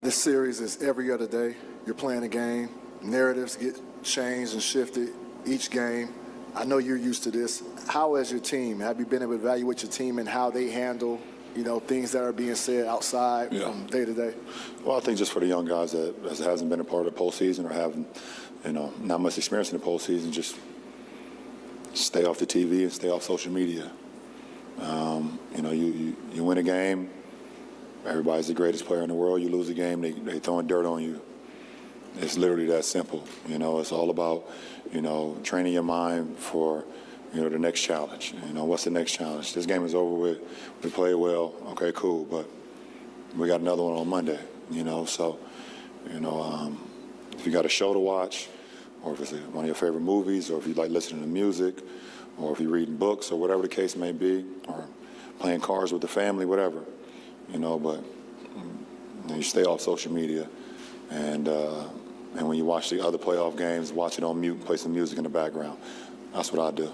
This series is every other day. You're playing a game. Narratives get changed and shifted each game. I know you're used to this. How has your team? Have you been able to evaluate your team and how they handle, you know, things that are being said outside Yeah. from day to day? Well, I think just for the young guys that hasn't been a part of the postseason or haven't, you know, not much experience in the postseason, just stay off the TV and stay off social media. Um, you know, you, you, you win a game, everybody's the greatest player in the world. You lose a game, they, they throwing dirt on you. It's literally that simple. You know, it's all about, you know, training your mind for, you know, the next challenge. You know, what's the next challenge? This game is over with. We played well. Okay, cool. But we got another one on Monday, you know. So, you know, um, if you got a show to watch, or if it's one of your favorite movies, or if you like listening to music, or if you're reading books, or whatever the case may be, or playing cards with the family, whatever, you know. But mm, you stay off social media, and uh, and when you watch the other playoff games, watch it on mute, play some music in the background. That's what I do.